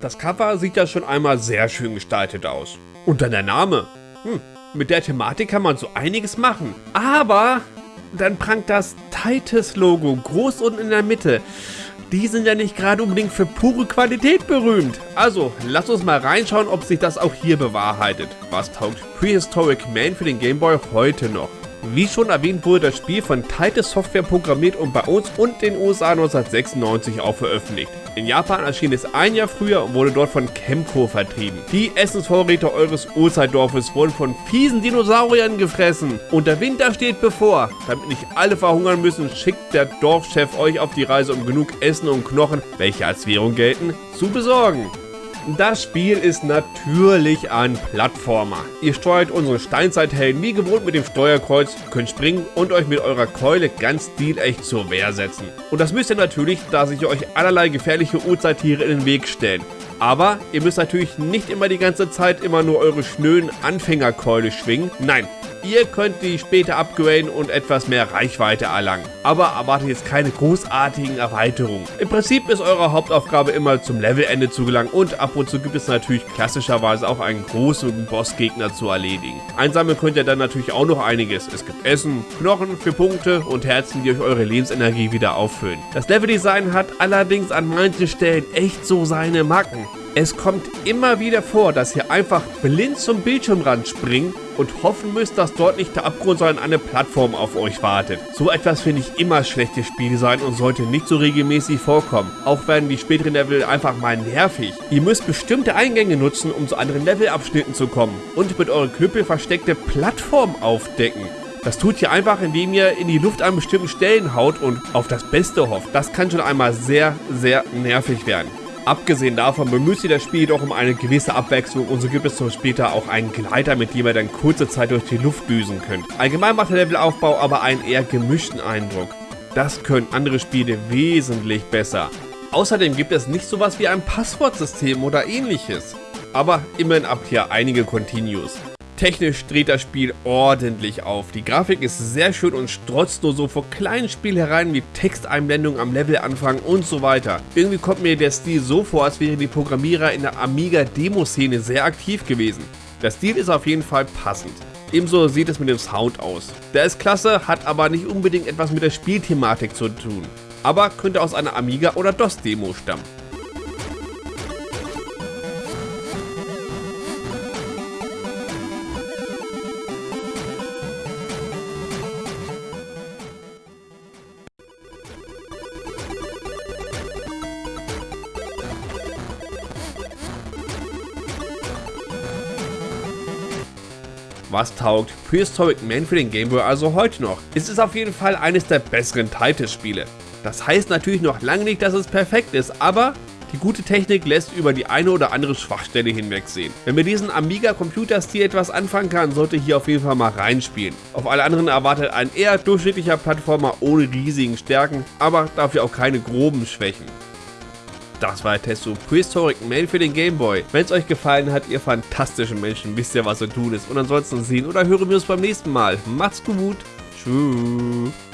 Das Cover sieht ja schon einmal sehr schön gestaltet aus. Und dann der Name. Hm, mit der Thematik kann man so einiges machen. Aber dann prangt das Titus-Logo groß unten in der Mitte. Die sind ja nicht gerade unbedingt für pure Qualität berühmt. Also, lasst uns mal reinschauen, ob sich das auch hier bewahrheitet. Was taugt Prehistoric Man für den Gameboy heute noch? Wie schon erwähnt wurde das Spiel von Titus Software programmiert und bei uns und den USA 1996 auch veröffentlicht. In Japan erschien es ein Jahr früher und wurde dort von Chemco vertrieben. Die Essensvorräte eures Urzeitdorfes wurden von fiesen Dinosauriern gefressen und der Winter steht bevor. Damit nicht alle verhungern müssen, schickt der Dorfchef euch auf die Reise, um genug Essen und Knochen, welche als Währung gelten, zu besorgen. Das Spiel ist natürlich ein Plattformer. Ihr steuert unsere Steinzeithelden wie gewohnt mit dem Steuerkreuz, könnt springen und euch mit eurer Keule ganz stilecht zur Wehr setzen. Und das müsst ihr natürlich, da sich euch allerlei gefährliche Urzeittiere in den Weg stellen. Aber ihr müsst natürlich nicht immer die ganze Zeit immer nur eure schnöden Anfängerkeule schwingen. Nein, Ihr könnt die später upgraden und etwas mehr Reichweite erlangen. Aber erwartet jetzt keine großartigen Erweiterungen. Im Prinzip ist eure Hauptaufgabe immer zum Levelende zu gelangen und ab und zu gibt es natürlich klassischerweise auch einen großen Bossgegner zu erledigen. Einsammeln könnt ihr dann natürlich auch noch einiges. Es gibt Essen, Knochen für Punkte und Herzen, die euch eure Lebensenergie wieder auffüllen. Das Leveldesign hat allerdings an manchen Stellen echt so seine Macken. Es kommt immer wieder vor, dass ihr einfach blind zum Bildschirmrand springt und hoffen müsst, dass dort nicht der Abgrund, sondern eine Plattform auf euch wartet. So etwas finde ich immer schlechtes Spieldesign und sollte nicht so regelmäßig vorkommen. Auch werden die späteren Level einfach mal nervig. Ihr müsst bestimmte Eingänge nutzen, um zu anderen Levelabschnitten zu kommen und mit euren Knüppel versteckte Plattform aufdecken. Das tut ihr einfach, indem ihr in die Luft an bestimmten Stellen haut und auf das Beste hofft. Das kann schon einmal sehr, sehr nervig werden. Abgesehen davon bemüht sich das Spiel jedoch um eine gewisse Abwechslung und so gibt es zum später auch einen Gleiter, mit dem ihr dann kurze Zeit durch die Luft düsen könnt. Allgemein macht der Levelaufbau aber einen eher gemischten Eindruck. Das können andere Spiele wesentlich besser. Außerdem gibt es nicht sowas wie ein Passwortsystem oder ähnliches. Aber immerhin habt ihr einige Continues. Technisch dreht das Spiel ordentlich auf. Die Grafik ist sehr schön und strotzt nur so vor kleinen Spielhereien wie Texteinblendungen am Levelanfang und so weiter. Irgendwie kommt mir der Stil so vor, als wären die Programmierer in der Amiga-Demo-Szene sehr aktiv gewesen. Der Stil ist auf jeden Fall passend. Ebenso sieht es mit dem Sound aus. Der ist klasse, hat aber nicht unbedingt etwas mit der Spielthematik zu tun. Aber könnte aus einer Amiga- oder DOS-Demo stammen. Was taugt Prehistoric Man für den Game Boy also heute noch? Es ist auf jeden Fall eines der besseren Titus-Spiele. Das heißt natürlich noch lange nicht, dass es perfekt ist, aber die gute Technik lässt über die eine oder andere Schwachstelle hinwegsehen. Wenn mit diesem Amiga-Computerstil etwas anfangen kann, sollte hier auf jeden Fall mal reinspielen. Auf alle anderen erwartet ein eher durchschnittlicher Plattformer ohne riesigen Stärken, aber dafür auch keine groben Schwächen. Das war der Test zu Prehistoric Man für den Gameboy. Wenn es euch gefallen hat, ihr fantastischen Menschen, wisst ihr, was zu tun ist. Und ansonsten sehen oder hören wir uns beim nächsten Mal. Macht's gut. Tschüss.